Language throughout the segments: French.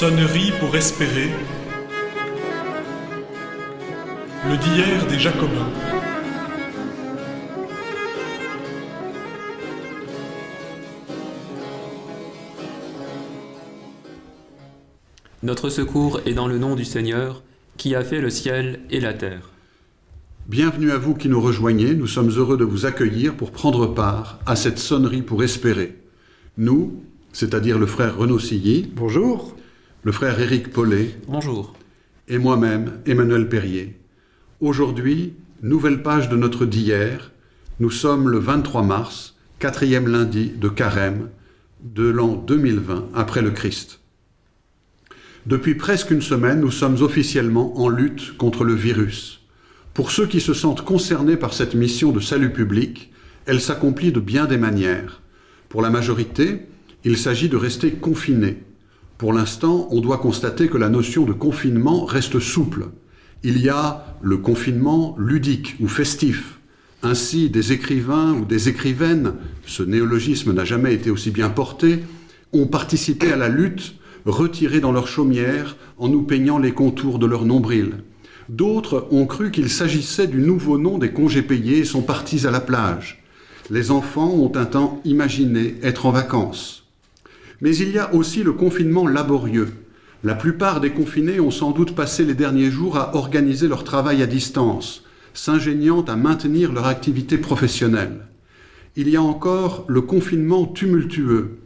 Sonnerie pour espérer. Le d'hier des Jacobins. Notre secours est dans le nom du Seigneur, qui a fait le ciel et la terre. Bienvenue à vous qui nous rejoignez, nous sommes heureux de vous accueillir pour prendre part à cette sonnerie pour espérer. Nous, c'est-à-dire le frère Renaud Silly, Bonjour. Le frère Éric Paulet Bonjour. et moi-même, Emmanuel Perrier. Aujourd'hui, nouvelle page de notre d'hier, nous sommes le 23 mars, quatrième lundi de Carême de l'an 2020 après le Christ. Depuis presque une semaine, nous sommes officiellement en lutte contre le virus. Pour ceux qui se sentent concernés par cette mission de salut public, elle s'accomplit de bien des manières. Pour la majorité, il s'agit de rester confinés. Pour l'instant, on doit constater que la notion de confinement reste souple. Il y a le confinement ludique ou festif. Ainsi, des écrivains ou des écrivaines, ce néologisme n'a jamais été aussi bien porté, ont participé à la lutte retirés dans leur chaumière en nous peignant les contours de leur nombril. D'autres ont cru qu'il s'agissait du nouveau nom des congés payés et sont partis à la plage. Les enfants ont un temps imaginé être en vacances. Mais il y a aussi le confinement laborieux. La plupart des confinés ont sans doute passé les derniers jours à organiser leur travail à distance, s'ingéniant à maintenir leur activité professionnelle. Il y a encore le confinement tumultueux,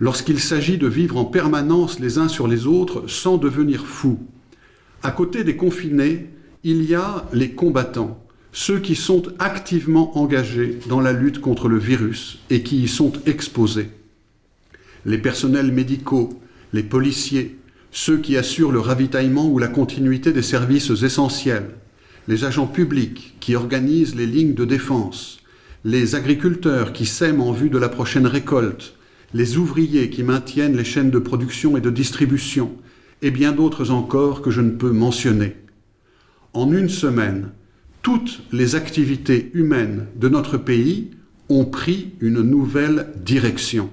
lorsqu'il s'agit de vivre en permanence les uns sur les autres sans devenir fous. À côté des confinés, il y a les combattants, ceux qui sont activement engagés dans la lutte contre le virus et qui y sont exposés. Les personnels médicaux, les policiers, ceux qui assurent le ravitaillement ou la continuité des services essentiels, les agents publics qui organisent les lignes de défense, les agriculteurs qui sèment en vue de la prochaine récolte, les ouvriers qui maintiennent les chaînes de production et de distribution, et bien d'autres encore que je ne peux mentionner. En une semaine, toutes les activités humaines de notre pays ont pris une nouvelle direction.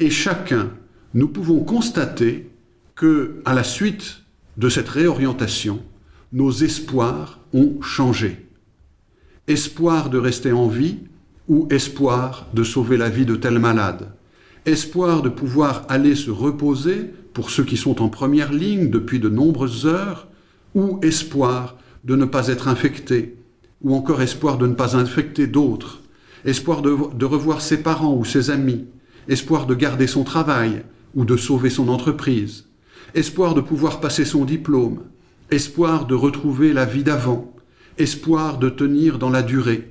Et chacun, nous pouvons constater que, à la suite de cette réorientation, nos espoirs ont changé. Espoir de rester en vie ou espoir de sauver la vie de tel malade espoir de pouvoir aller se reposer pour ceux qui sont en première ligne depuis de nombreuses heures, ou espoir de ne pas être infecté, ou encore espoir de ne pas infecter d'autres, espoir de, de, revoir ses parents ou ses amis, espoir de garder son travail ou de sauver son entreprise, espoir de pouvoir passer son diplôme, espoir de retrouver la vie d'avant, espoir de tenir dans la durée.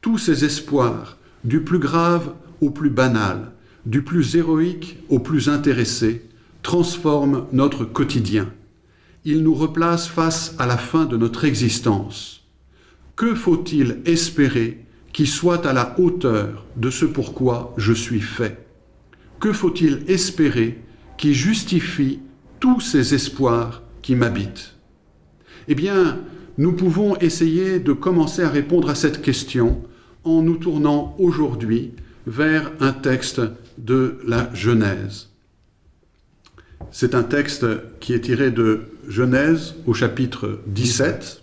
Tous ces espoirs, du plus grave au plus banal, du plus héroïque au plus intéressé, transforme notre quotidien. Il nous replace face à la fin de notre existence. Que faut-il espérer qui soit à la hauteur de ce pourquoi je suis fait Que faut-il espérer qui justifie tous ces espoirs qui m'habitent? Eh bien, nous pouvons essayer de commencer à répondre à cette question en nous tournant aujourd'hui vers un texte de la Genèse. C'est un texte qui est tiré de Genèse au chapitre 17.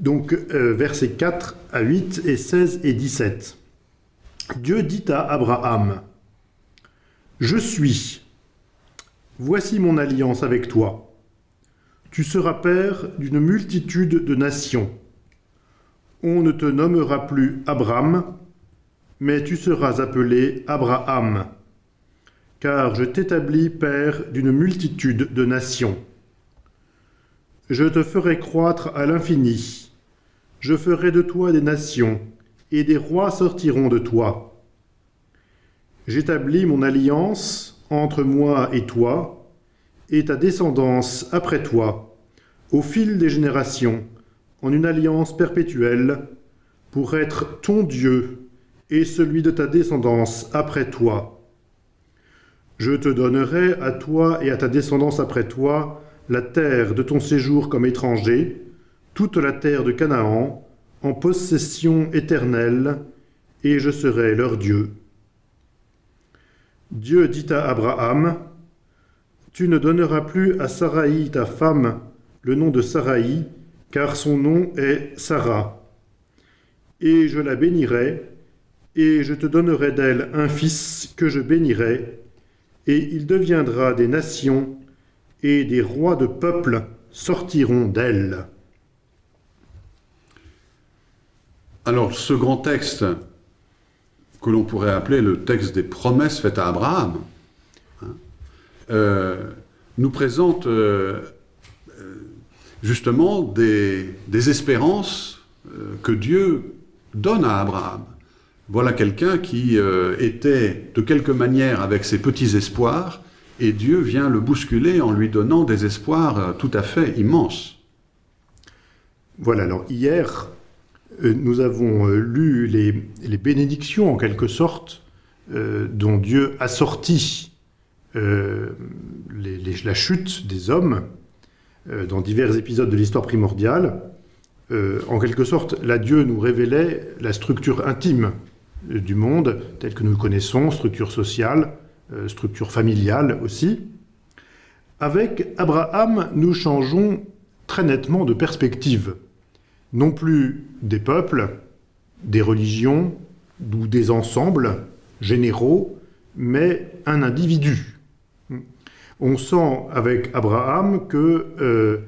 Donc euh, versets 4 à 8 et 16 et 17. Dieu dit à Abraham, Je suis, voici mon alliance avec toi. Tu seras père d'une multitude de nations on ne te nommera plus Abraham, mais tu seras appelé Abraham, car je t'établis père d'une multitude de nations. Je te ferai croître à l'infini, je ferai de toi des nations, et des rois sortiront de toi. J'établis mon alliance entre moi et toi, et ta descendance après toi, au fil des générations, en une alliance perpétuelle, pour être ton Dieu et celui de ta descendance après toi. Je te donnerai à toi et à ta descendance après toi la terre de ton séjour comme étranger, toute la terre de Canaan, en possession éternelle, et je serai leur Dieu. Dieu dit à Abraham, Tu ne donneras plus à Saraï, ta femme, le nom de Saraï, car son nom est Sarah. Et je la bénirai, et je te donnerai d'elle un fils que je bénirai, et il deviendra des nations, et des rois de peuples sortiront d'elle. Alors, ce grand texte que l'on pourrait appeler le texte des promesses faites à Abraham, hein, euh, nous présente euh, euh, justement des, des espérances que Dieu donne à Abraham. Voilà quelqu'un qui était de quelque manière avec ses petits espoirs, et Dieu vient le bousculer en lui donnant des espoirs tout à fait immenses. Voilà, alors hier, euh, nous avons euh, lu les, bénédictions, en quelque sorte, euh, dont Dieu a sorti la chute des hommes dans divers épisodes de l'histoire primordiale. en quelque sorte, là, Dieu nous révélait la structure intime du monde, tel que nous le connaissons, structure sociale, structure familiale aussi. Avec Abraham, nous changeons très nettement de perspective non plus des peuples, des religions ou des ensembles généraux, mais un individu. On sent avec Abraham que euh,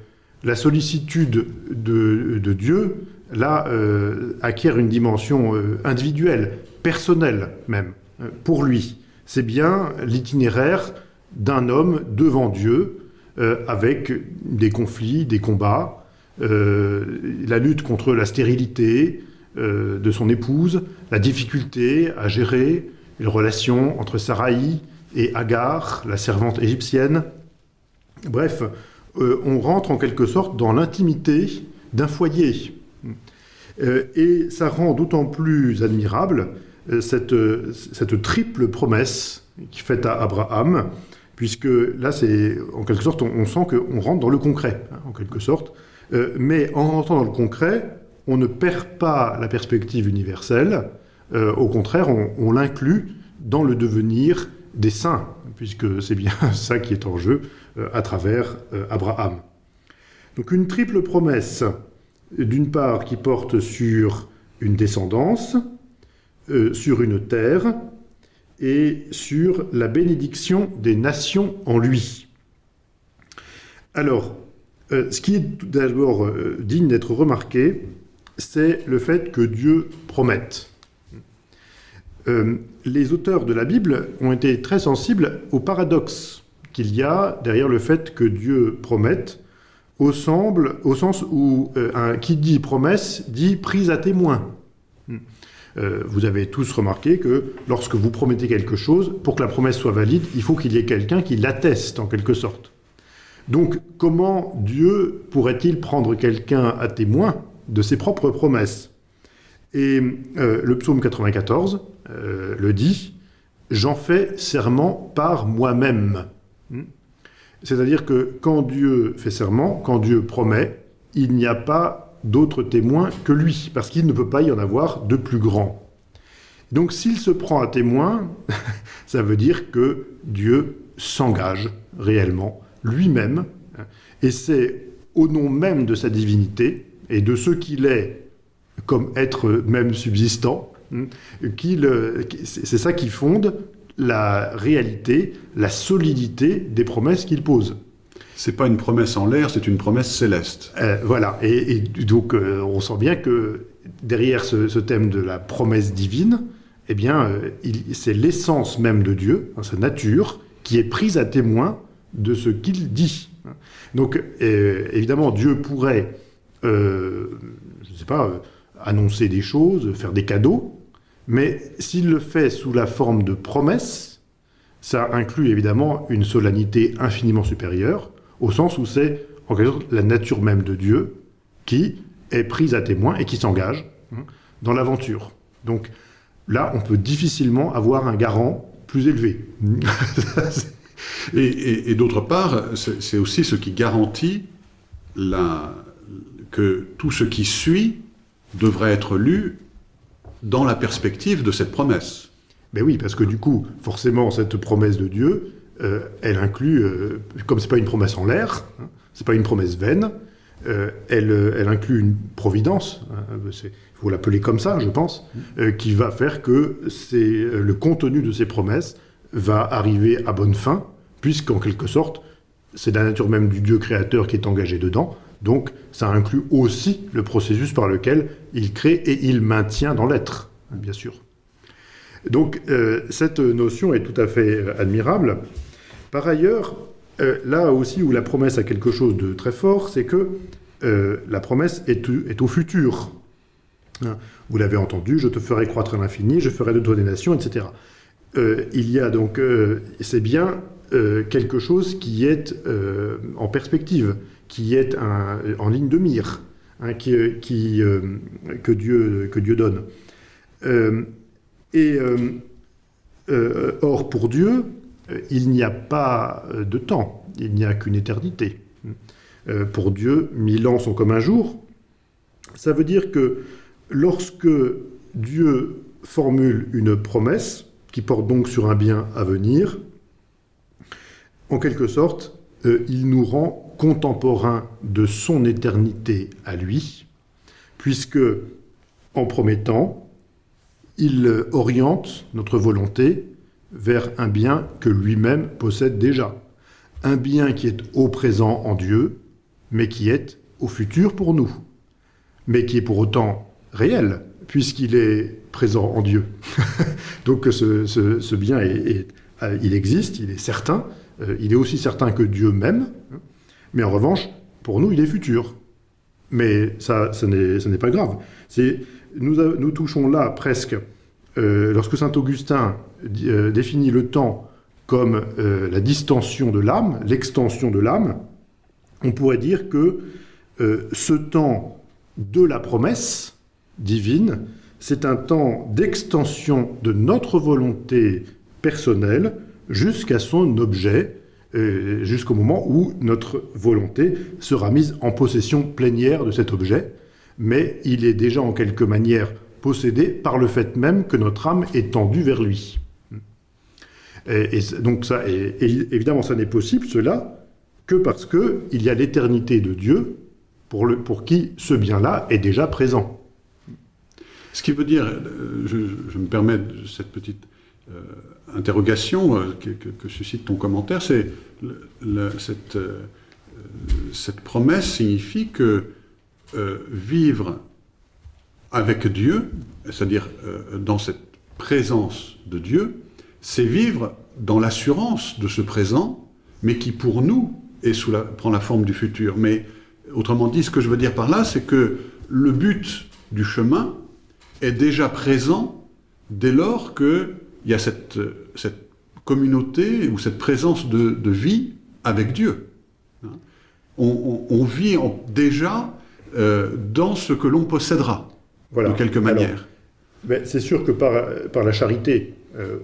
la sollicitude de, Dieu, là, euh, acquiert une dimension euh, individuelle, personnelle même, pour lui. C'est bien l'itinéraire d'un homme devant Dieu, avec des conflits, des combats, euh, la lutte contre la stérilité euh, de son épouse, la difficulté à gérer les relations entre Saraï et Agar, la servante égyptienne. Bref, euh, on rentre en quelque sorte dans l'intimité d'un foyer. et ça rend d'autant plus admirable cette, triple promesse qui faite à Abraham, puisque là, c'est en quelque sorte, on, on sent qu'on rentre dans le concret, hein, en quelque sorte. Euh, mais en rentrant dans le concret, on ne perd pas la perspective universelle, euh, au contraire, on, l'inclut dans le devenir des saints, puisque c'est bien ça qui est en jeu euh, à travers Abraham. Donc une triple promesse, d'une part qui porte sur une descendance, sur une terre, et sur la bénédiction des nations en lui. Alors, euh, ce qui est d'abord euh, digne d'être remarqué, c'est le fait que Dieu promette. Euh, les auteurs de la Bible ont été très sensibles au paradoxe qu'il y a derrière le fait que Dieu promette, au, au sens où un, qui dit promesse dit prise à témoin. Vous avez tous remarqué que lorsque vous promettez quelque chose, pour que la promesse soit valide, il faut qu'il y ait quelqu'un qui l'atteste en quelque sorte. Donc, comment Dieu pourrait-il prendre quelqu'un à témoin de ses propres promesses? Et euh, le psaume 94 euh, le dit, « J'en fais serment par moi-même. Hmm C'est-à-dire que quand Dieu fait serment, quand Dieu promet, il n'y a pas d'autre témoin que lui, parce qu'il ne peut pas y en avoir de plus grand. Donc s'il se prend à témoin, ça veut dire que Dieu s'engage réellement lui-même, et c'est au nom même de sa divinité et de ce qu'il est comme être même subsistant, hein, c'est ça qui fonde la réalité, la solidité des promesses qu'il pose. C'est pas une promesse en l'air, c'est une promesse céleste. Euh, voilà, et, donc euh, on sent bien que derrière ce, thème de la promesse divine, eh bien, euh, c'est l'essence même de Dieu, hein, sa nature, qui est prise à témoin de ce qu'il dit. Donc, évidemment, Dieu pourrait, je ne sais pas, annoncer des choses, faire des cadeaux, mais s'il le fait sous la forme de promesses, ça inclut évidemment une solennité infiniment supérieure, au sens où c'est en quelque sorte la nature même de Dieu qui est prise à témoin et qui s'engage hein, dans l'aventure. Donc là, on peut difficilement avoir un garant plus élevé. Et, d'autre part, c'est aussi ce qui garantit que tout ce qui suit devrait être lu dans la perspective de cette promesse. Ben oui, parce que du coup, forcément, cette promesse de Dieu, elle inclut, euh, comme c'est pas une promesse en l'air, hein, c'est pas une promesse vaine, euh, elle, euh, elle inclut une providence, hein, il faut l'appeler comme ça, je pense, euh, qui va faire que euh, le contenu de ces promesses va arriver à bonne fin, puisqu'en quelque sorte, c'est la nature même du Dieu créateur qui est engagé dedans. Donc, ça inclut aussi le processus par lequel il crée et il maintient dans l'être, hein, bien sûr. Donc, euh, cette notion est tout à fait euh, admirable. Par ailleurs, euh, là aussi où la promesse a quelque chose de très fort, c'est que euh, la promesse est, au futur. Hein, Vous l'avez entendu, je te ferai croître à l'infini, je ferai de toi des nations, etc. Euh, il y a donc, c'est bien quelque chose qui est en perspective, qui est en ligne de mire, hein, que, Dieu, donne. Et or, pour Dieu, il n'y a pas euh, de temps, il n'y a qu'une éternité. Euh, pour Dieu, mille ans sont comme un jour. Ça veut dire que lorsque Dieu formule une promesse, qui porte donc sur un bien à venir, en quelque sorte, euh, il nous rend contemporains de son éternité à lui, puisque, en promettant, il euh, oriente notre volonté vers un bien que lui-même possède déjà. Un bien qui est au présent en Dieu, mais qui est au futur pour nous. Mais qui est pour autant réel, puisqu'il est présent en Dieu. Donc ce, ce- bien, euh, il existe, il est certain, euh, il est aussi certain que Dieu même, mais en revanche, pour nous, il est futur. Mais ça, ce n'est pas grave. Nous, nous touchons là presque, euh, lorsque saint Augustin définit le temps comme euh, la distension de l'âme, l'extension de l'âme, on pourrait dire que euh, ce temps de la promesse divine, c'est un temps d'extension de notre volonté personnelle jusqu'à son objet, euh, jusqu'au moment où notre volonté sera mise en possession plénière de cet objet, mais il est déjà en quelque manière possédé par le fait même que notre âme est tendue vers lui. Et, donc ça, évidemment, ça n'est possible, cela, que parce que il y a l'éternité de Dieu pour, le, pour qui ce bien-là est déjà présent. Ce qui veut dire, euh, je, me permets cette petite euh, interrogation euh, que, suscite ton commentaire, c'est cette, cette promesse signifie que vivre avec Dieu, c'est-à-dire dans cette présence de Dieu, c'est vivre dans l'assurance de ce présent, mais qui pour nous est sous la, prend la forme du futur. Mais autrement dit, ce que je veux dire par là, c'est que le but du chemin est déjà présent dès lors qu'il y a cette, cette communauté ou cette présence de, de vie avec Dieu. On, on- on vit en- déjà euh, dans ce que l'on possédera, Voilà. de quelque manière. Ben, c'est sûr que par, par la charité,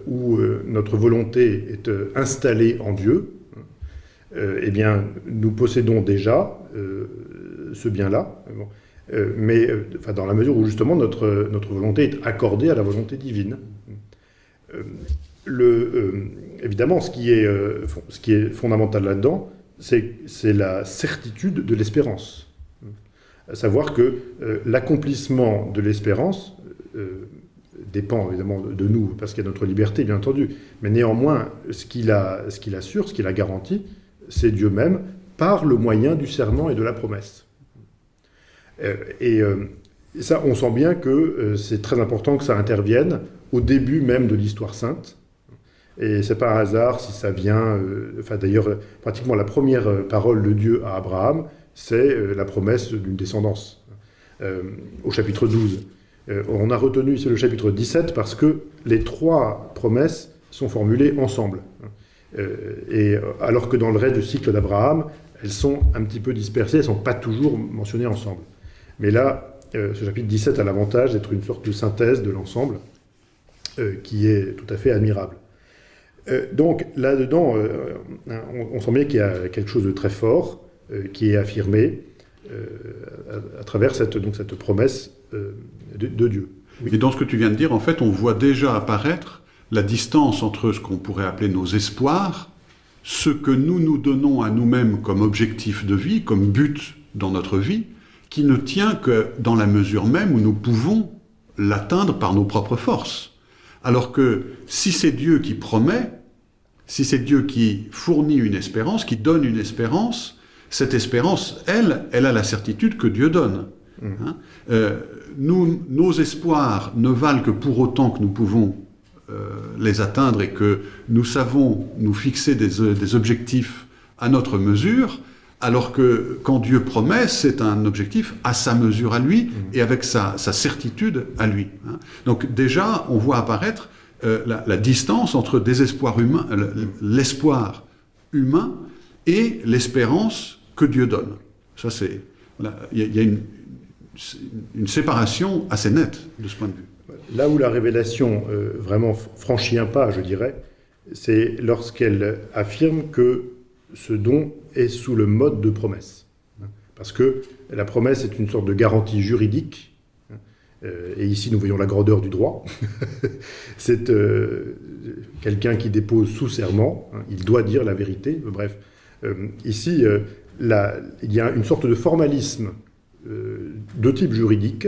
où euh, notre volonté est euh, installée en Dieu, euh, eh bien, nous possédons déjà euh, ce bien-là. Euh, mais euh, dans la mesure où justement notre, notre volonté est accordée à la volonté divine. Euh, euh, évidemment, ce qui est, euh, ce qui est fondamental là-dedans, c'est la certitude de l'espérance. Savoir que euh, l'accomplissement de l'espérance euh, dépend évidemment de, nous, parce qu'il y a notre liberté, bien entendu. Mais néanmoins, ce qu'il qu'il assure, ce qu'il a garanti, c'est Dieu même, par le moyen du serment et de la promesse. Euh, et euh, ça, on sent bien que euh, c'est très important que ça intervienne au début même de l'histoire sainte. Et c'est pas un hasard si ça vient. enfin, d'ailleurs, pratiquement la première parole de Dieu à Abraham, c'est la promesse d'une descendance, au chapitre 12. Euh, on a retenu ici le chapitre 17 parce que les trois promesses sont formulées ensemble. Euh, et euh, alors que dans le reste du cycle d'Abraham, elles sont un petit peu dispersées, elles ne sont pas toujours mentionnées ensemble. Mais là, ce chapitre 17 a l'avantage d'être une sorte de synthèse de l'ensemble qui est tout à fait admirable. Donc là-dedans, on, on sent bien qu'il y a quelque chose de très fort qui est affirmé à, à travers cette, donc, cette promesse euh, de, Dieu. Et dans ce que tu viens de dire, en fait, on voit déjà apparaître la distance entre ce qu'on pourrait appeler nos espoirs, ce que nous nous donnons à nous-mêmes comme objectif de vie, comme but dans notre vie, qui ne tient que dans la mesure même où nous pouvons l'atteindre par nos propres forces. Alors que si c'est Dieu qui promet, si c'est Dieu qui fournit une espérance, qui donne une espérance, cette espérance, elle, elle a la certitude que Dieu donne. Hein euh, nous, nos espoirs ne valent que pour autant que nous pouvons euh, les atteindre et que nous savons nous fixer des, euh, des, objectifs à notre mesure, alors que quand Dieu promet, c'est un objectif à sa mesure à lui et avec sa, sa certitude à lui. Hein. Donc déjà, on voit apparaître la, la, distance entre désespoir humain, l'espoir humain et l'espérance que Dieu donne. Ça, c'est il y, a une, séparation assez nette de ce point de vue. Là où la révélation euh, vraiment franchit un pas, je dirais, c'est lorsqu'elle affirme que ce don est sous le mode de promesse. Parce que la promesse est une sorte de garantie juridique, euh, et ici nous voyons la grandeur du droit. c'est euh, quelqu'un qui dépose sous serment, hein, il doit dire la vérité, bref. Ici, il y a une sorte de formalisme euh, de type juridique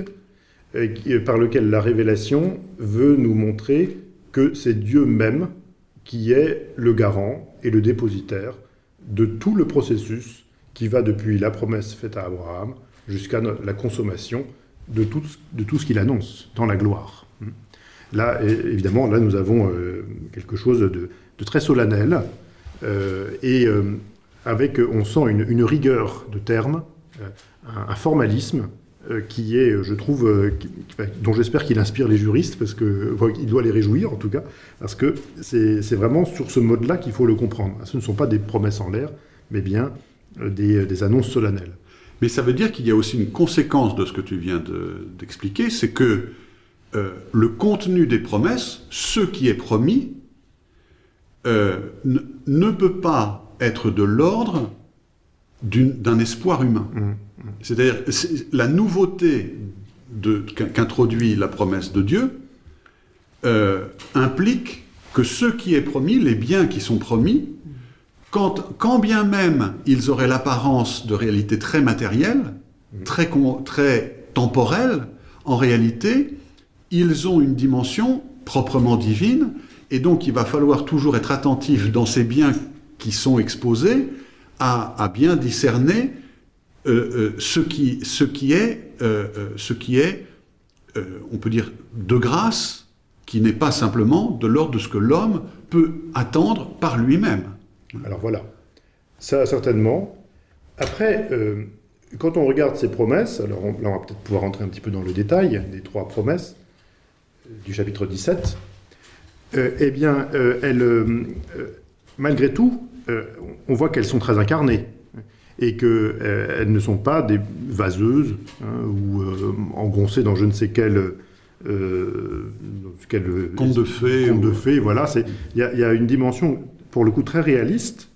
par lequel la révélation veut nous montrer que c'est Dieu même qui est le garant et le dépositaire de tout le processus qui va depuis la promesse faite à Abraham jusqu'à la consommation de tout, ce qu'il annonce dans la gloire. Là, évidemment, là, nous avons euh, quelque chose de, très solennel euh, et euh, avec, on sent une, rigueur de termes, un, un formalisme euh, qui est, je trouve, euh, dont j'espère qu'il inspire les juristes, parce que il doit les réjouir en tout cas, parce que c'est vraiment sur ce mode-là qu'il faut le comprendre. Ce ne sont pas des promesses en l'air, mais bien euh, des, annonces solennelles. Mais ça veut dire qu'il y a aussi une conséquence de ce que tu viens d'expliquer, de, c'est que euh, le contenu des promesses, ce qui est promis, euh, ne peut pas être de l'ordre d'un espoir humain. Mmh. C'est-à-dire, la nouveauté qu'introduit la promesse de Dieu euh, implique que ce qui est promis, les biens qui sont promis, quand, quand bien même ils auraient l'apparence de réalité très matérielle, très, très temporelle, en réalité, ils ont une dimension proprement divine, et donc il va falloir toujours être attentif dans ces biens qui sont exposés à, bien discerner euh, euh, ce, qui, ce qui est, euh, euh ce qui est euh, on peut dire, de grâce, qui n'est pas simplement de l'ordre de ce que l'homme peut attendre par lui-même. Alors voilà, ça certainement. Après, euh, quand on regarde ces promesses, alors là on va peut-être pouvoir rentrer un petit peu dans le détail des trois promesses du chapitre 17, eh bien, elles, malgré tout, on voit qu'elles sont très incarnées et qu'elles euh, ne sont pas des vaseuses hein, ou euh, engoncées dans je ne sais quel, euh, quel conte de fées. Conte de fées, voilà. Il y, y, a une dimension, pour le coup, très réaliste,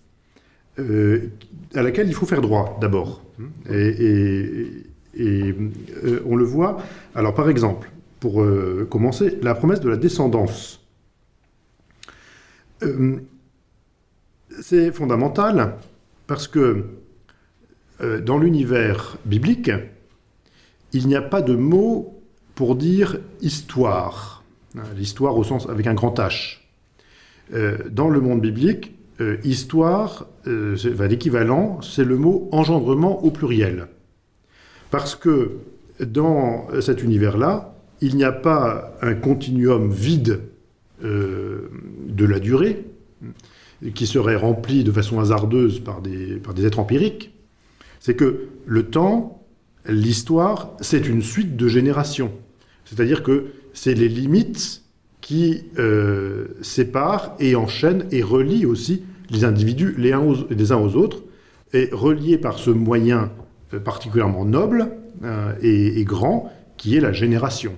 euh, à laquelle il faut faire droit, d'abord. Et, et, et euh, on le voit. Alors, par exemple, pour euh, commencer, la promesse de la descendance. C'est fondamental parce que euh, dans l'univers biblique, il n'y a pas de mot pour dire histoire. Hein, l'histoire au sens avec un grand H. Euh, dans le monde biblique, euh, histoire, l'équivalent, c'est le mot engendrement au pluriel. Parce que dans cet univers-là, il n'y a pas un continuum vide de la durée qui serait rempli de façon hasardeuse par des, par des êtres empiriques, c'est que le temps, l'histoire, c'est une suite de générations. C'est-à-dire que c'est les limites qui euh, séparent et enchaînent et relient aussi les individus les uns aux, les uns aux autres, et reliés par ce moyen euh, particulièrement noble euh, et, grand qui est la génération.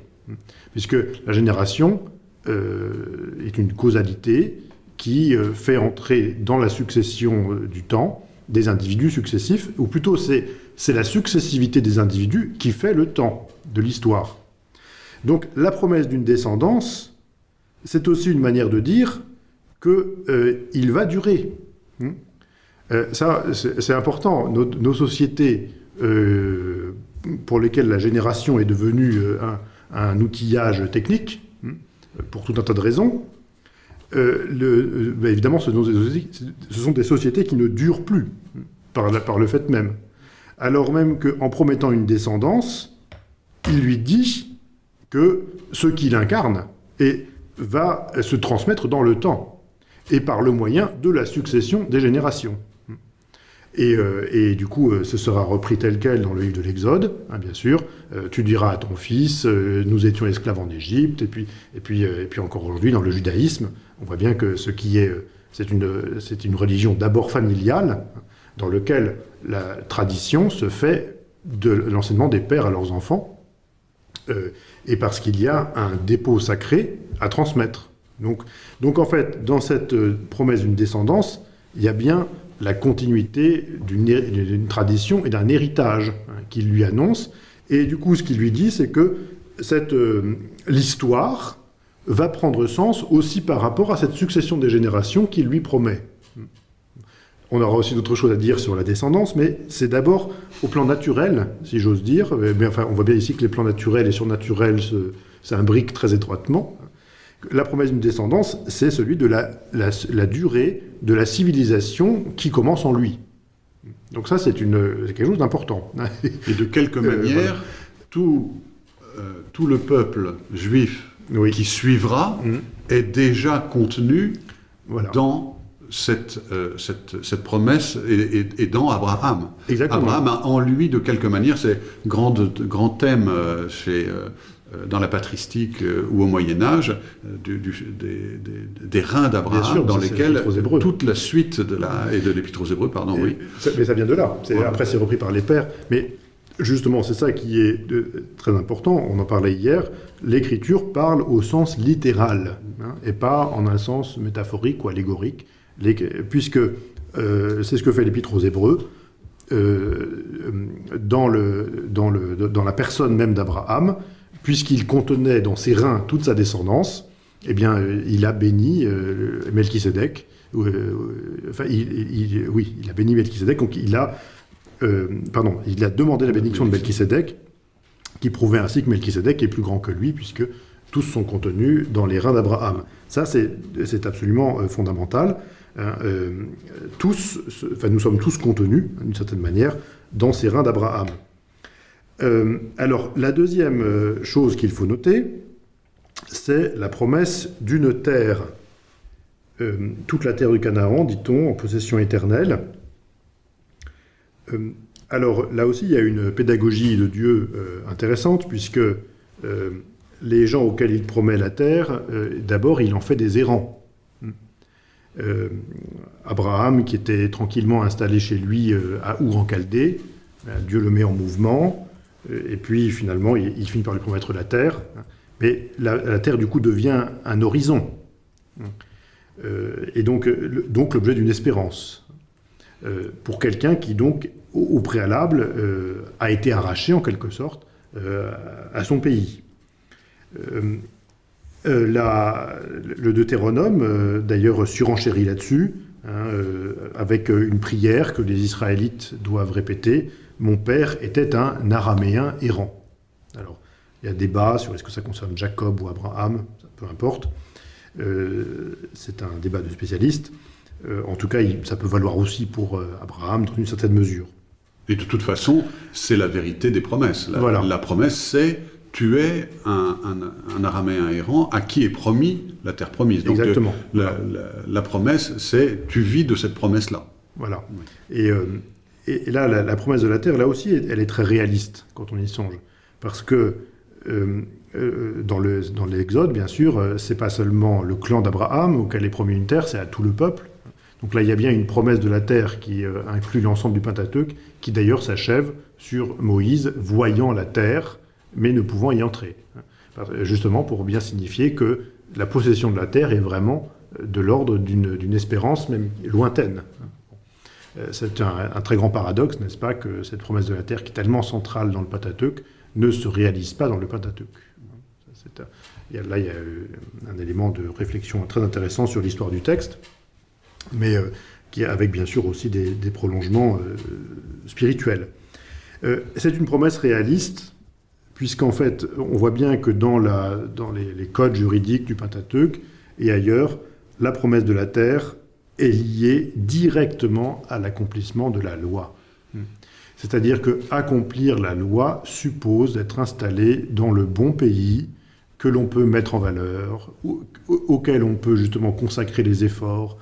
Puisque la génération est une causalité qui euh, fait entrer dans la succession euh, du temps des individus successifs, ou plutôt c'est la successivité des individus qui fait le temps de l'histoire. Donc la promesse d'une descendance c'est aussi une manière de dire qu'il va durer. Hmm ça, c'est important. Nos, sociétés pour lesquelles la génération est devenue un, outillage technique, hmm, pour tout un tas de raisons, le, ben évidemment, ce sont, des sociétés qui ne durent plus par, par le fait même. Alors même qu'en promettant une descendance, il lui dit que ce qu'il incarne et va se transmettre dans le temps, et par le moyen de la succession des générations. Et, euh, du coup, euh, ce sera repris tel quel dans le livre de l'Exode, hein, bien sûr. Euh, tu diras à ton fils, nous étions esclaves en Égypte, et puis, et puis, et puis encore aujourd'hui, dans le judaïsme, on voit bien que ce qui est... C'est une, une religion d'abord familiale, dans lequel la tradition se fait de l'enseignement des pères à leurs enfants, et parce qu'il y a un dépôt sacré à transmettre. Donc, donc en fait, dans cette promesse d'une descendance, il y a bien la continuité d'une tradition et d'un héritage hein, qu'il lui annonce. Et du coup, ce qu'il lui dit, c'est que euh, l'histoire va prendre sens aussi par rapport à cette succession des générations qu'il lui promet. On aura aussi d'autres choses à dire sur la descendance, mais c'est d'abord au plan naturel, si j'ose dire. Mais enfin, on voit bien ici que les plans naturels et surnaturels s'imbriquent très étroitement. La promesse d'une descendance, c'est celui de la, durée de la civilisation qui commence en lui. Donc ça, c'est quelque chose d'important. Et de quelque euh, manière, tout, euh, tout le peuple juif qui suivra mm. est déjà contenu dans cette, euh, cette, cette, promesse est, dans Abraham. Exactement. Abraham a en lui, de quelque manière, c'est grand, grand thème chez, dans la patristique ou au Moyen Âge, du, des, des, reins d'Abraham, dans lesquels toute la suite de la, et de l'Épître aux Hébreux, pardon, oui. mais ça vient de là. Après, c'est repris par les pères. Mais justement, c'est ça qui est très important. On en parlait hier. L'Écriture parle au sens littéral, hein, et pas en un sens métaphorique ou allégorique puisque euh, c'est ce que fait l'Épître aux Hébreux, euh, dans, le, dans, le, dans, la personne même d'Abraham, puisqu'il contenait dans ses reins toute sa descendance, eh bien, euh, il a béni Melchisedec. enfin, il, oui, il a béni Melchisedec, donc il a, demandé la bénédiction de Melchisedec, qui prouvait ainsi que Melchisedec est plus grand que lui, puisque tous sont contenus dans les reins d'Abraham. Ça, c'est absolument fondamental. Hein, euh, nous sommes tous contenus, d'une certaine manière, dans ces reins d'Abraham. Euh, alors, la deuxième euh, chose qu'il faut noter, c'est la promesse d'une terre. toute la terre du Canaan, dit-on, en possession éternelle. alors, là aussi, il y a une pédagogie de Dieu intéressante, puisque les gens auxquels il promet la terre, d'abord, il en fait des errants. Euh, Abraham, qui était tranquillement installé chez lui euh, à Our en Chaldée, euh, Dieu le met en mouvement, et puis finalement il, finit par lui promettre la terre. Mais la, terre du coup devient un horizon, et donc donc l'objet d'une espérance pour quelqu'un qui donc au, préalable a été arraché en quelque sorte à son pays. Euh, le Deutéronome, euh, d'ailleurs, surenchérit là-dessus, hein, euh, avec une prière que les Israélites doivent répéter. Mon père était un araméen errant. Alors, il y a débat sur est-ce que ça concerne Jacob ou Abraham, peu importe. C'est un débat de spécialistes. en tout cas, ça peut valoir aussi pour Abraham dans une certaine mesure. Et de toute façon, c'est la vérité des promesses. La, la promesse, c'est tu es un, araméen errant à qui est promis la terre promise. Donc Exactement. la, promesse, c'est tu vis de cette promesse-là. Voilà. Euh, et, là, la, promesse de la terre, là aussi, elle est très réaliste quand on y songe. Parce que euh, euh, dans l'Exode, bien sûr, c'est pas seulement le clan d'Abraham auquel est promis une terre, c'est à tout le peuple. Donc là, il y a bien une promesse de la terre qui inclut l'ensemble du Pentateuque, qui d'ailleurs s'achève sur Moïse voyant la terre mais ne pouvant y entrer. Justement pour bien signifier que la possession de la terre est vraiment de l'ordre d'une espérance même lointaine. Euh, c'est un, très grand paradoxe, n'est-ce pas, que cette promesse de la terre, qui est tellement centrale dans le Pentateuque, ne se réalise pas dans le Pentateuque. Là, il y a euh, un élément de réflexion très intéressant sur l'histoire du texte, mais euh, qui avec bien sûr aussi des, prolongements spirituels. C'est une promesse réaliste, puisqu'en fait, on voit bien que dans les, les codes juridiques du Pentateuque et ailleurs, la promesse de la terre est liée directement à l'accomplissement de la loi. C'est-à-dire que accomplir la loi suppose d'être installé dans le bon pays que l'on peut mettre en valeur, au- auquel on peut justement consacrer les efforts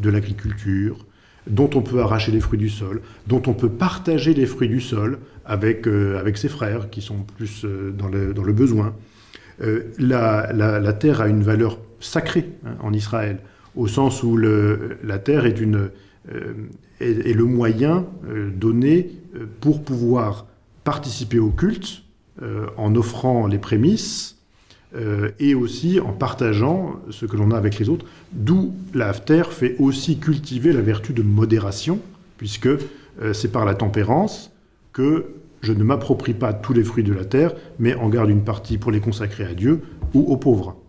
de l'agriculture, dont on peut arracher les fruits du sol, dont on peut partager les fruits du sol avec, euh, avec ses frères qui sont plus euh, dans, le, dans le besoin. Euh, la, la- la terre a une valeur sacrée hein, en Israël, au sens où la terre est, euh, le moyen euh, donné euh, pour pouvoir participer au culte en offrant les prémices et aussi en partageant ce que l'on a avec les autres, d'où la terre fait aussi cultiver la vertu de modération, puisque c'est par la tempérance que je ne m'approprie pas tous les fruits de la terre, mais en garde une partie pour les consacrer à Dieu ou aux pauvres.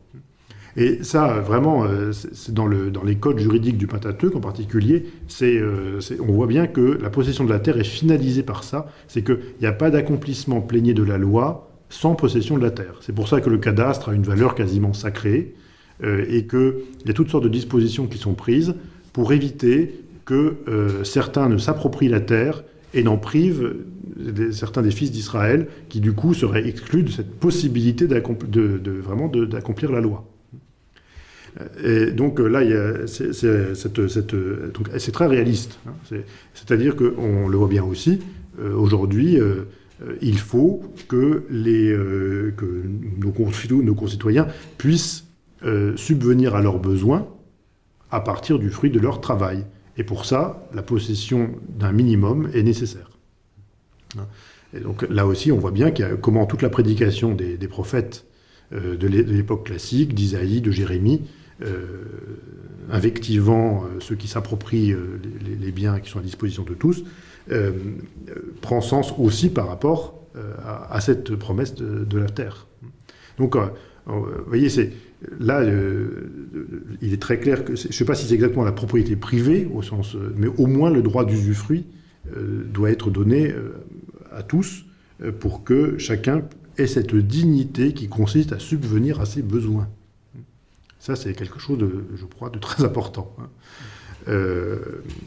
Et ça, vraiment, euh, c'est dans, le, dans les codes juridiques du Pentateuque en particulier, euh, on voit bien que la possession de la terre est finalisée par ça. C'est qu'il n'y a pas d'accomplissement plénier de la loi sans possession de la terre. C'est pour ça que le cadastre a une valeur quasiment sacrée euh, et qu'il y a toutes sortes de dispositions qui sont prises pour éviter que certains ne s'approprient la terre et n'en privent certains des fils d'Israël qui du coup seraient exclus de cette possibilité de, vraiment d'accomplir la loi. Et donc euh, là, c'est très réaliste. hein. C'est- C'est-à-dire qu'on le voit bien aussi, euh, aujourd'hui, euh, il faut que, nos, concitoyens, puissent subvenir à leurs besoins à partir du fruit de leur travail. Et pour ça, la possession d'un minimum est nécessaire. Hein. Et donc là aussi, on voit bien comment toute la prédication des, prophètes de l'é- de l'époque classique, d'Isaïe, de Jérémie, invectivant euh, ceux qui s'approprient euh, les, biens qui sont à disposition de tous, euh, euh, prend sens aussi par rapport euh, à, cette promesse de, la terre. Donc, euh, euh, vous voyez, c'est là, euh, il est très clair que, je ne sais pas si c'est exactement la propriété privée, au sens, euh, mais au moins le droit d'usufruit euh, doit être donné euh, à tous euh, pour que chacun ait cette dignité qui consiste à subvenir à ses besoins. Ça, c'est quelque chose, de, je crois, de très important. hein. Euh,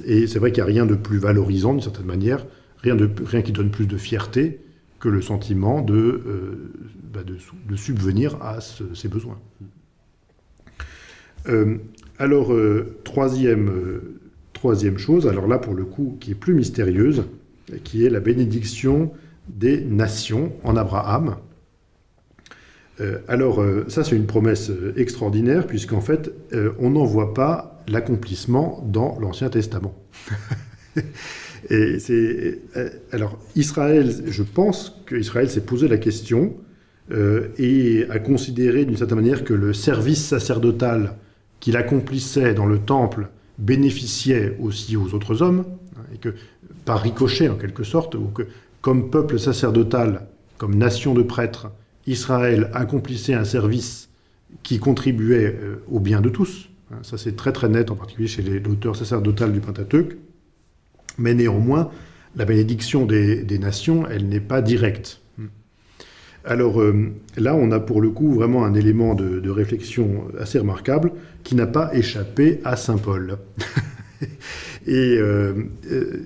et c'est vrai qu'il n'y a rien de plus valorisant, d'une certaine manière, rien, qui donne plus de fierté que le sentiment de, euh, bah, subvenir à ses besoins. Euh, alors, troisième chose, alors là, pour le coup, qui est plus mystérieuse, qui est la bénédiction des nations en Abraham. Euh, alors, euh, ça, c'est une promesse euh, extraordinaire, puisqu'en fait, on n'en voit pas l'accomplissement dans l'Ancien Testament. Et alors, Israël, je pense qu'Israël s'est posé la question et a considéré d'une certaine manière que le service sacerdotal qu'il accomplissait dans le temple bénéficiait aussi aux autres hommes, hein, et que par ricochet en quelque sorte, ou que comme peuple sacerdotal, comme nation de prêtres, Israël accomplissait un service qui contribuait euh, au bien de tous. Hein, Ça c'est très très net, en particulier chez l'auteur sacerdotal du Pentateuque. Mais néanmoins, la bénédiction des, nations, elle n'est pas directe. Alors euh, là, on a pour le coup vraiment un élément de, réflexion assez remarquable qui n'a pas échappé à Saint Paul. Et euh,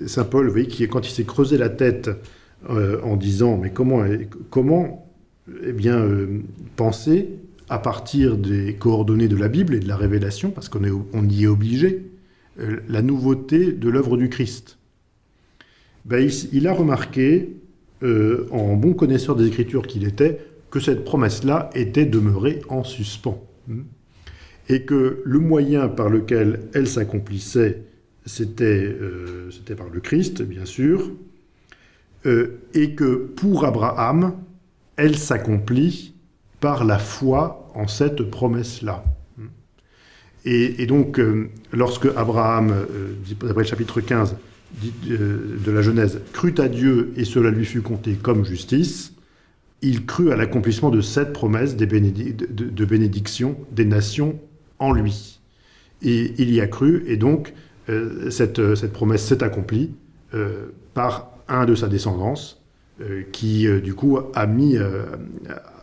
Saint Paul, vous voyez, quand il s'est creusé la tête en disant mais comment, comment eh bien, euh, penser à partir des coordonnées de la Bible et de la révélation, parce qu'on on y est obligé, euh, la nouveauté de l'œuvre du Christ ben, il, a remarqué, euh, en bon connaisseur des Écritures qu'il était, que cette promesse-là était demeurée en suspens. Et que le moyen par lequel elle s'accomplissait, c'était par le Christ, bien sûr, et que pour Abraham, elle s'accomplit par la foi en cette promesse-là. Et, donc, euh, lorsque Abraham, euh, d'après le chapitre 15, dit, euh, de la Genèse, crut à Dieu et cela lui fut compté comme justice, il crut à l'accomplissement de cette promesse des de, bénédiction des nations en lui. Et il y a cru, et donc cette, promesse s'est accomplie par un de sa descendance, qui euh, du coup a mis, euh,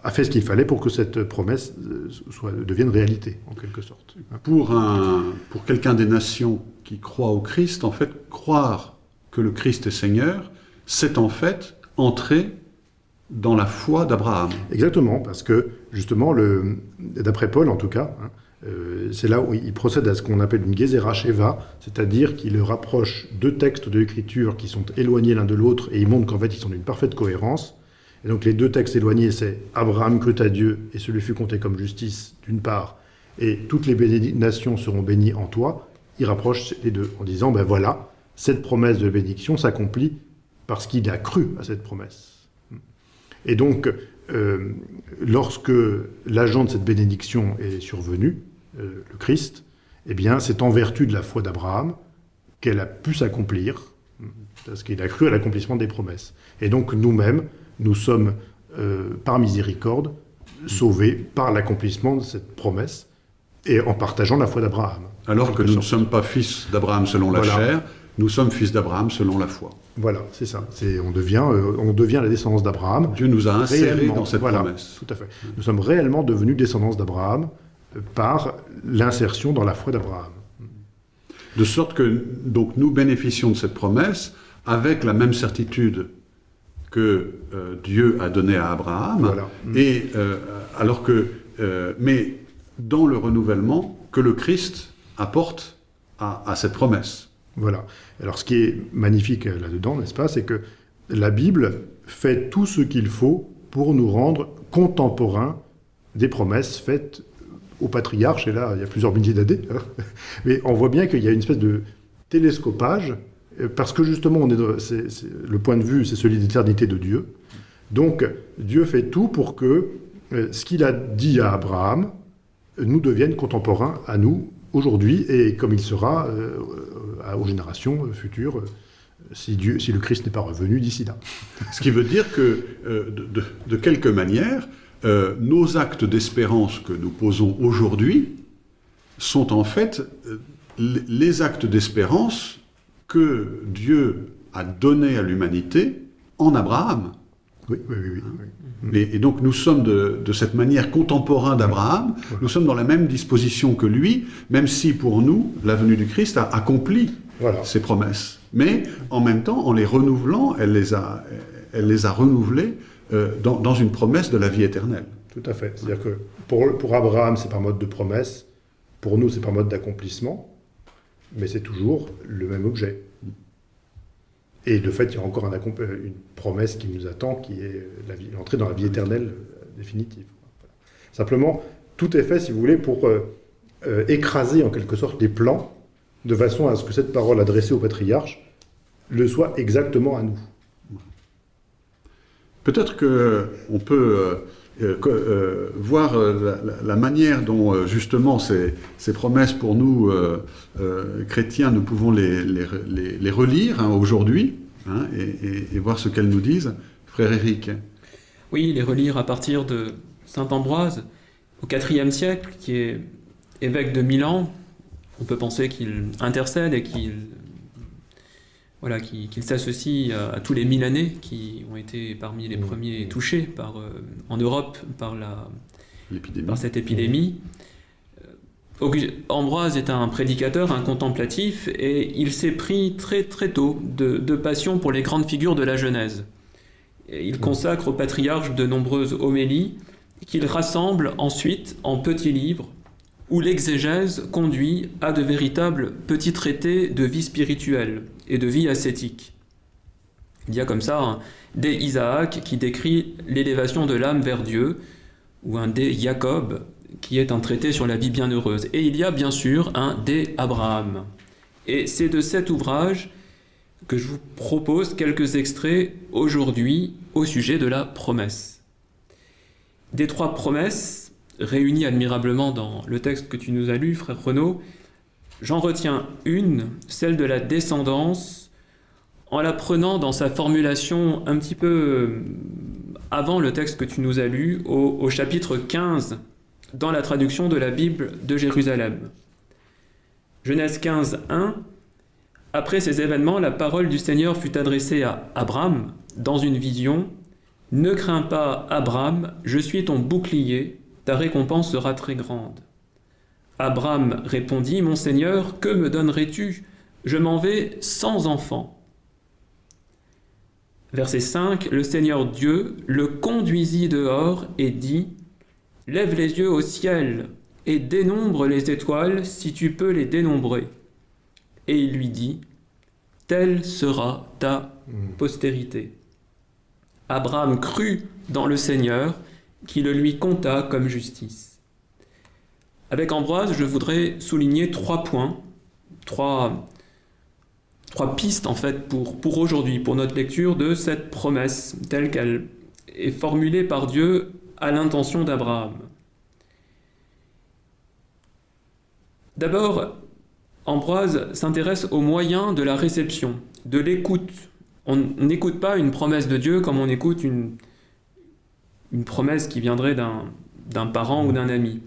a fait ce qu'il fallait pour que cette promesse euh, soit, devienne réalité, en quelque sorte. Pour, un, pour quelqu'un des nations qui croit au Christ, en fait, croire que le Christ est Seigneur, c'est en fait entrer dans la foi d'Abraham. Exactement, parce que justement, d'après Paul en tout cas, hein, euh, c'est là où il procède à ce qu'on appelle une Gezerah Sheva, c'est-à-dire qu'il rapproche deux textes de l'Écriture qui sont éloignés l'un de l'autre et il montre qu'en fait ils sont d'une parfaite cohérence. Et donc les deux textes éloignés, c'est Abraham crut à Dieu et ce lui fut compté comme justice d'une part, et toutes les nations seront bénies en toi. Il rapproche les deux en disant, ben voilà, cette promesse de bénédiction s'accomplit parce qu'il a cru à cette promesse. Et donc, euh, lorsque l'agent de cette bénédiction est survenu, euh, le Christ, eh bien, c'est en vertu de la foi d'Abraham qu'elle a pu s'accomplir, parce qu'il a cru à l'accomplissement des promesses. Et donc, nous-mêmes, nous sommes, euh, par miséricorde, sauvés par l'accomplissement de cette promesse, et en partageant la foi d'Abraham. Alors que nous ne sommes pas fils d'Abraham selon la Voilà. chair, nous sommes fils d'Abraham selon la foi. Voilà, c'est ça. On, devient, euh, on devient la descendance d'Abraham. Dieu nous a insérés dans cette voilà, promesse. Tout à fait. Nous sommes réellement devenus descendants d'Abraham euh, par l'insertion dans la foi d'Abraham. De sorte que donc nous bénéficions de cette promesse avec la même certitude que euh, Dieu a donnée à Abraham, Voilà. et euh, alors que, euh, mais dans le renouvellement que le Christ apporte à, à cette promesse. Voilà. Alors, ce qui est magnifique euh, là-dedans, n'est-ce pas, c'est que la Bible fait tout ce qu'il faut pour nous rendre contemporains des promesses faites aux patriarches, et là, il y a plusieurs milliers d'années. hein. Mais on voit bien qu'il y a une espèce de télescopage, euh, parce que justement, le point de vue, c'est celui d'éternité de Dieu. Donc, Dieu fait tout pour que euh, ce qu'il a dit à Abraham nous devienne contemporain à nous aujourd'hui, et comme il sera euh, aux générations futures, euh, si, Dieu, si le Christ n'est pas revenu d'ici là. Ce qui veut dire que, euh, de, quelque manière, nos actes d'espérance que nous posons aujourd'hui sont en fait les actes d'espérance que Dieu a donnés à l'humanité en Abraham. Oui, oui, oui. Et, et donc nous sommes de, de cette manière contemporains d'Abraham, nous sommes dans la même disposition que lui, même si pour nous, la venue du Christ a accompli Voilà. ses promesses. Mais en même temps, en les renouvelant, elle les a, elle les a renouvelées euh, dans, dans une promesse de la vie éternelle. Tout à fait. C'est-à-dire que pour, pour Abraham, c'est par mode de promesse. Pour nous, c'est par mode d'accomplissement. Mais c'est toujours le même objet. Et de fait, il y a encore euh, une promesse qui nous attend, qui est l'entrée dans la vie éternelle euh, définitive. Simplement, tout est fait, si vous voulez, pour euh, écraser en quelque sorte les plans, de façon à ce que cette parole adressée au patriarche le soit exactement à nous. Peut-être qu'on peut euh, euh, voir euh, la, manière dont justement ces, ces promesses pour nous chrétiens, nous pouvons les, les, relire hein, aujourd'hui hein, et- et voir ce qu'elles nous disent. Frère Éric, Oui, les relire à partir de Saint Ambroise, au IVe siècle, qui est évêque de Milan. On peut penser qu'il intercède et qu'il voilà, qu'il qu'il s'associe à, à tous les Milanais qui ont été parmi les premiers touchés par, euh, en Europe par, la, par cette épidémie. Euh, Ambroise est un prédicateur, un contemplatif, et il s'est pris très très tôt de, de passion pour les grandes figures de la Genèse. Et il consacre au patriarche de nombreuses homélies qu'il rassemble ensuite en petits livres où l'exégèse conduit à de véritables petits traités de vie spirituelle et de vie ascétique. Il y a comme ça un De Isaac qui décrit l'élévation de l'âme vers Dieu, ou un De Jacob qui est un traité sur la vie bienheureuse. Et il y a bien sûr un De Abraham. Et c'est de cet ouvrage que je vous propose quelques extraits aujourd'hui au sujet de la promesse. Des trois promesses, réunies admirablement dans le texte que tu nous as lu, frère Renaud, j'en retiens une, celle de la descendance, en la prenant dans sa formulation un petit peu euh, avant le texte que tu nous as lu, au, au chapitre 15, dans la traduction de la Bible de Jérusalem. Genèse 15, 1. Après ces événements, la parole du Seigneur fut adressée à Abraham dans une vision. Ne crains pas, Abraham, je suis ton bouclier, ta récompense sera très grande. Abraham répondit, Mon Seigneur, que me donnerais-tu? Je m'en vais sans enfant. Verset 5, le Seigneur Dieu le conduisit dehors et dit, Lève les yeux au ciel et dénombre les étoiles si tu peux les dénombrer. Et il lui dit, Telle sera ta postérité. Abraham crut dans le Seigneur, qui le lui compta comme justice. Avec Ambroise, je voudrais souligner trois points, trois, pistes en fait pour, pour aujourd'hui, pour notre lecture de cette promesse telle qu'elle est formulée par Dieu à l'intention d'Abraham. D'abord, Ambroise s'intéresse aux moyens de la réception, de l'écoute. On n'écoute pas une promesse de Dieu comme on écoute une, une promesse qui viendrait d'un parent ou d'un ami.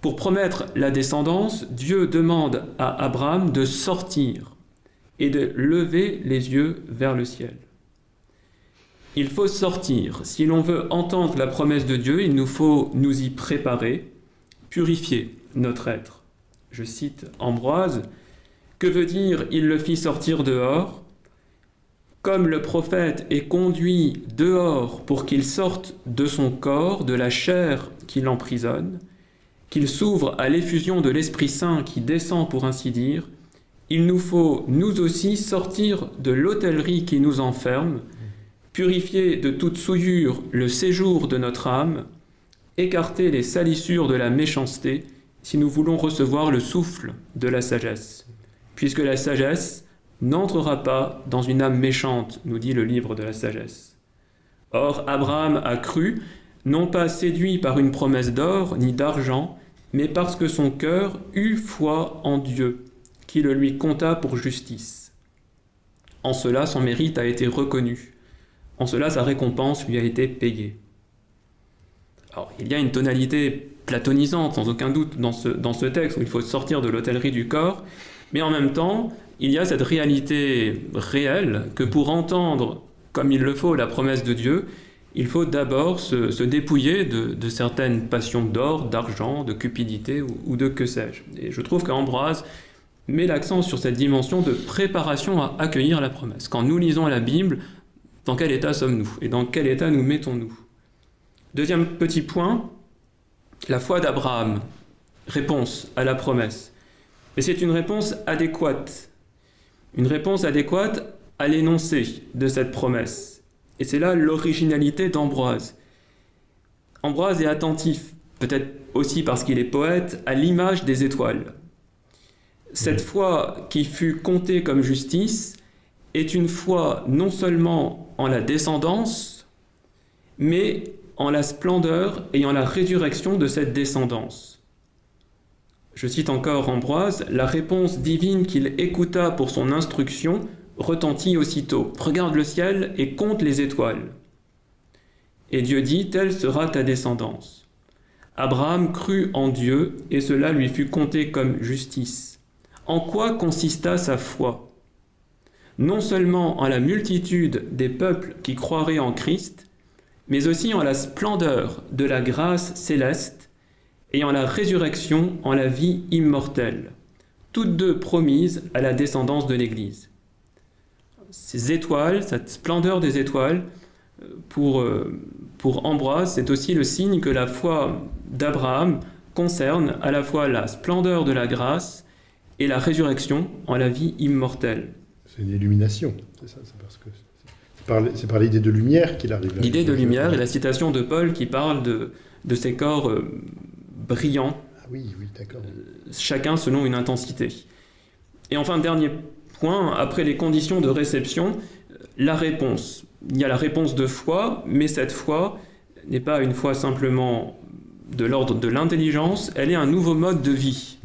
Pour promettre la descendance, Dieu demande à Abraham de sortir et de lever les yeux vers le ciel. Il faut sortir. Si l'on veut entendre la promesse de Dieu, il nous faut nous y préparer, purifier notre être. Je cite Ambroise, Que veut dire il le fit sortir dehors Comme le prophète est conduit dehors pour qu'il sorte de son corps, de la chair qui l'emprisonne, qu'il s'ouvre à l'effusion de l'Esprit Saint qui descend pour ainsi dire, il nous faut nous aussi sortir de l'hôtellerie qui nous enferme, purifier de toute souillure le séjour de notre âme, écarter les salissures de la méchanceté, si nous voulons recevoir le souffle de la sagesse. Puisque la sagesse n'entrera pas dans une âme méchante, nous dit le livre de la sagesse. Or, Abraham a cru, non pas séduit par une promesse d'or ni d'argent, mais parce que son cœur eut foi en Dieu, qui le lui compta pour justice. En cela, son mérite a été reconnu. En cela, sa récompense lui a été payée. Alors, il y a une tonalité platonisante, sans aucun doute, dans ce, dans ce texte, où il faut sortir de l'hôtellerie du corps, mais en même temps, il y a cette réalité réelle que pour entendre comme il le faut la promesse de Dieu, il faut d'abord se, dépouiller de, de certaines passions d'or, d'argent, de cupidité ou, ou de que sais-je. Et je trouve qu'Ambroise met l'accent sur cette dimension de préparation à accueillir la promesse. Quand nous lisons la Bible, dans quel état sommes-nous Et dans quel état nous mettons-nous? Deuxième petit point, la foi d'Abraham. Réponse à la promesse. Mais c'est une réponse adéquate. Une réponse adéquate à l'énoncé de cette promesse. Et c'est là l'originalité d'Ambroise. Ambroise est attentif, peut-être aussi parce qu'il est poète, à l'image des étoiles. Cette foi qui fut comptée comme justice est une foi non seulement en la descendance, mais en la splendeur et en la résurrection de cette descendance. Je cite encore Ambroise, la réponse divine qu'il écouta pour son instruction retentit aussitôt. Regarde le ciel et compte les étoiles. Et Dieu dit, telle sera ta descendance. Abraham crut en Dieu et cela lui fut compté comme justice. En quoi consista sa foi? Non seulement en la multitude des peuples qui croiraient en Christ, mais aussi en la splendeur de la grâce céleste et en la résurrection en la vie immortelle, toutes deux promises à la descendance de l'Église. Ces étoiles, cette splendeur des étoiles, pour, pour Ambroise, c'est aussi le signe que la foi d'Abraham concerne à la fois la splendeur de la grâce et la résurrection en la vie immortelle. C'est une illumination, c'est ça, c'est parce que c'est par l'idée de lumière qu'il arrive. L'idée de lumière et la citation de Paul qui parle de, de ces corps euh, brillants, Ah oui, oui, d'accord. chacun selon une intensité. Et enfin, dernier point, après les conditions de réception, la réponse. Il y a la réponse de foi, mais cette foi n'est pas une foi simplement de l'ordre de l'intelligence, elle est un nouveau mode de vie.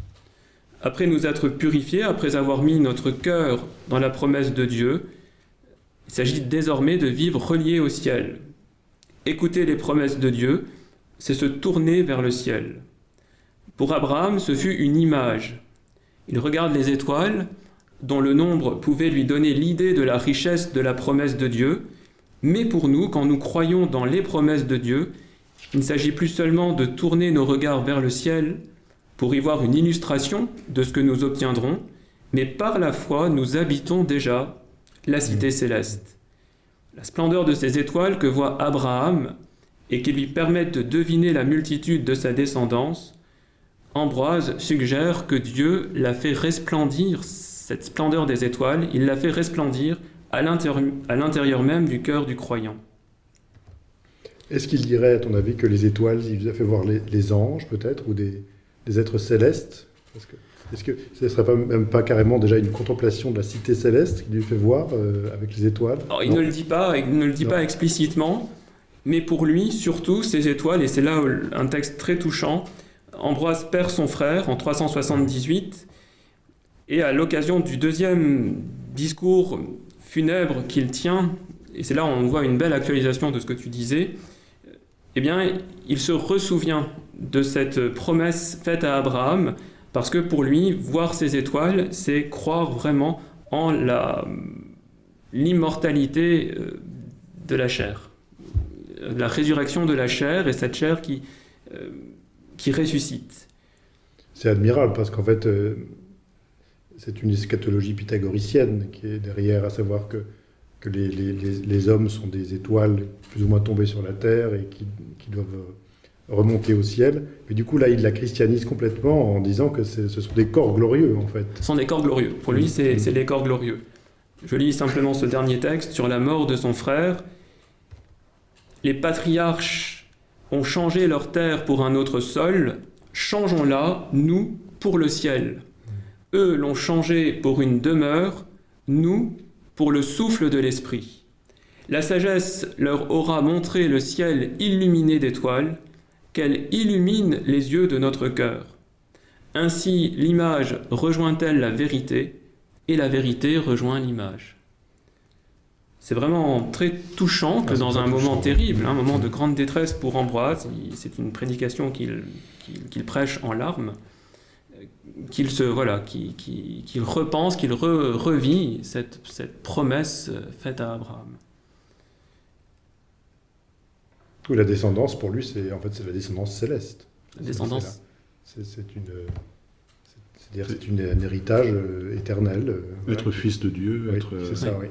Après nous être purifiés, après avoir mis notre cœur dans la promesse de Dieu, il s'agit désormais de vivre relié au ciel. Écouter les promesses de Dieu, c'est se tourner vers le ciel. Pour Abraham, ce fut une image. Il regarde les étoiles, dont le nombre pouvait lui donner l'idée de la richesse de la promesse de Dieu, mais pour nous, quand nous croyons dans les promesses de Dieu, il ne s'agit plus seulement de tourner nos regards vers le ciel pour y voir une illustration de ce que nous obtiendrons, mais par la foi, nous habitons déjà la cité céleste. La splendeur de ces étoiles que voit Abraham et qui lui permettent de deviner la multitude de sa descendance, Ambroise suggère que Dieu l'a fait resplendir, cette splendeur des étoiles, il l'a fait resplendir à l'intérieur même du cœur du croyant. Est-ce qu'il dirait, à ton avis, que les étoiles, il vous a fait voir les, anges, peut-être, ou des, êtres célestes? Est-ce que ce ne serait pas, même pas carrément déjà une contemplation de la cité céleste qu'il lui fait voir euh, avec les étoiles? Il ne le dit pas, il ne le dit pas explicitement, mais pour lui, surtout, ces étoiles, et c'est là un texte très touchant, Ambroise perd son frère en 378, et à l'occasion du deuxième discours funèbre qu'il tient, et c'est là où on voit une belle actualisation de ce que tu disais, eh bien, il se ressouvient de cette promesse faite à Abraham, parce que pour lui, voir ces étoiles, c'est croire vraiment en l'immortalité euh, de la chair, la résurrection de la chair et cette chair qui, euh, qui ressuscite. C'est admirable parce qu'en fait, euh, c'est une eschatologie pythagoricienne qui est derrière, à savoir que, que les, les, les, hommes sont des étoiles plus ou moins tombées sur la terre et qui, qui, doivent remonter au ciel. Mais du coup, là, il la christianise complètement en disant que ce sont des corps glorieux, en fait. Ce sont des corps glorieux. Pour lui, c'est mm. les corps glorieux. Je lis simplement ce dernier texte sur la mort de son frère. Les patriarches ont changé leur terre pour un autre sol. Changeons-la, nous, pour le ciel. Eux l'ont changé pour une demeure, nous pour le souffle de l'esprit. La sagesse leur aura montré le ciel illuminé d'étoiles, qu'elle illumine les yeux de notre cœur. Ainsi l'image rejoint-elle la vérité, et la vérité rejoint l'image. C'est vraiment très touchant que ah, dans un moment terrible, un moment de grande détresse pour Ambroise, c'est une prédication qu'il prêche en larmes, qu'il se voilà, qu'il repense, qu'il revit cette, cette, promesse faite à Abraham. la descendance pour lui, c'est en fait c'est la descendance céleste. La descendance. C'est une, c'est une, un héritage euh, éternel. Euh, être fils de Dieu, être. C'est ça, oui.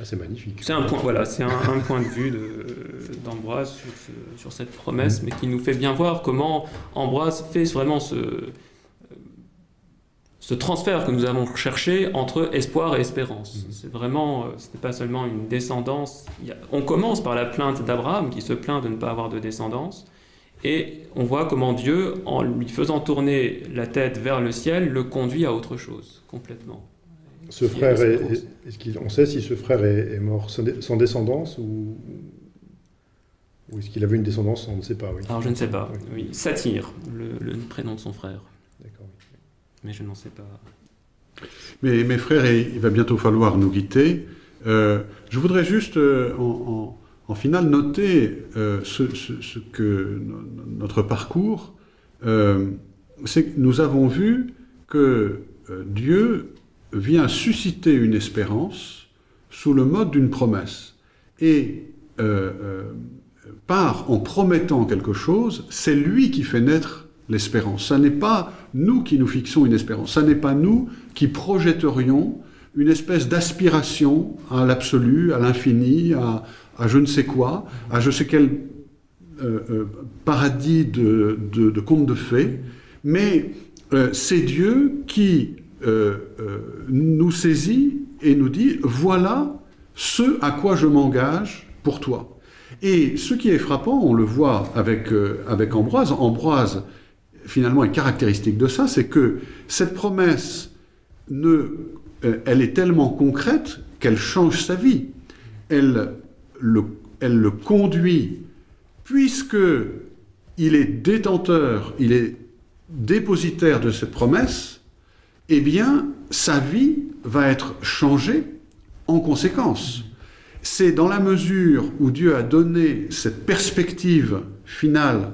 Ah, c'est magnifique. C'est un point, voilà, c'est un, point de vue d'Ambroise sur, sur, cette promesse, mais qui nous fait bien voir comment Ambroise fait vraiment ce, ce transfert que nous avons cherché entre espoir et espérance. Mhm. C'est vraiment, euh, ce n'est pas seulement une descendance. on commence par la plainte d'Abraham qui se plaint de ne pas avoir de descendance, et on voit comment Dieu, en lui faisant tourner la tête vers le ciel, le conduit à autre chose complètement. Ce frère, est, on sait si ce frère est, mort sans descendance ou, ou est-ce qu'il avait une descendance On ne sait pas. Oui. Alors je ne sais pas. Oui. Satyre, le, prénom de son frère. D'accord. Mais je n'en sais pas. Mais mes frères, il va bientôt falloir nous quitter. Euh, je voudrais juste, euh, en, en, finale, noter euh, ce, ce, que notre parcours, c'est que nous avons vu que Dieu vient susciter une espérance sous le mode d'une promesse. Et euh, euh, par en promettant quelque chose, c'est lui qui fait naître l'espérance. Ce n'est pas nous qui nous fixons une espérance. Ce n'est pas nous qui projetterions une espèce d'aspiration à l'absolu, à l'infini, à, je ne sais quoi, à je sais quel euh, paradis de, de, de contes de fées, mais c'est Dieu qui nous saisit et nous dit, voilà ce à quoi je m'engage pour toi. Et ce qui est frappant, on le voit avec, euh, avec Ambroise, Ambroise finalement est caractéristique de ça, c'est que cette promesse, ne, elle est tellement concrète qu'elle change sa vie. Elle le, elle le conduit, puisque il est détenteur, il est dépositaire de cette promesse, eh bien, sa vie va être changée en conséquence. C'est dans la mesure où Dieu a donné cette perspective finale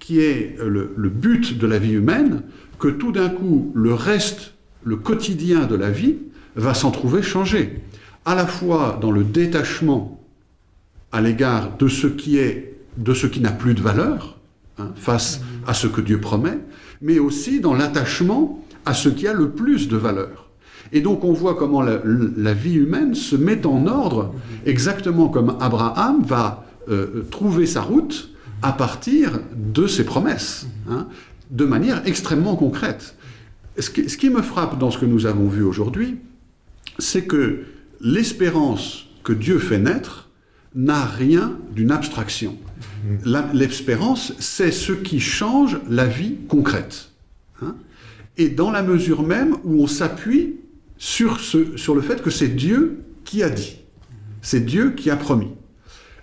qui est le, but de la vie humaine que tout d'un coup, le reste, le quotidien de la vie, va s'en trouver changé. À la fois dans le détachement à l'égard de ce qui est, de ce qui n'a plus de valeur, hein, face à ce que Dieu promet, mais aussi dans l'attachement à ce qui a le plus de valeur. Et donc on voit comment la, vie humaine se met en ordre, exactement comme Abraham va euh, trouver sa route à partir de ses promesses, hein, de manière extrêmement concrète. Ce qui, me frappe dans ce que nous avons vu aujourd'hui, c'est que l'espérance que Dieu fait naître n'a rien d'une abstraction. L'espérance, c'est ce qui change la vie concrète. hein. Et dans la mesure même où on s'appuie sur, sur le fait que c'est Dieu qui a dit. C'est Dieu qui a promis.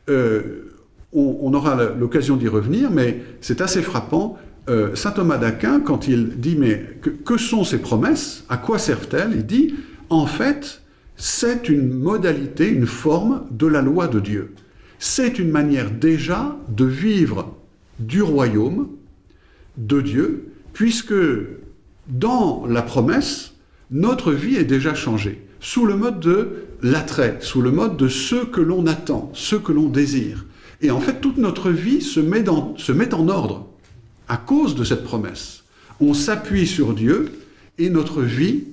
Euh, on, aura l'occasion d'y revenir, mais c'est assez frappant. Euh, Saint Thomas d'Aquin, quand il dit mais que sont ces promesses? À quoi servent-elles? Il dit en fait, c'est une modalité, une forme de la loi de Dieu. C'est une manière déjà de vivre du royaume de Dieu, puisque dans la promesse, notre vie est déjà changée, sous le mode de l'attrait, sous le mode de ce que l'on attend, ce que l'on désire. Et en fait, toute notre vie se met, en ordre à cause de cette promesse. On s'appuie sur Dieu et notre vie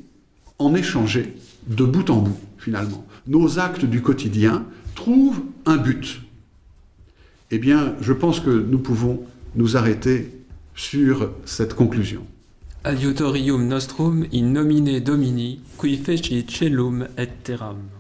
en est changée de bout en bout, finalement. Nos actes du quotidien trouvent un but. Eh bien, je pense que nous pouvons nous arrêter sur cette conclusion. Adiutorium nostrum in nomine Domini, qui feci celum et terram.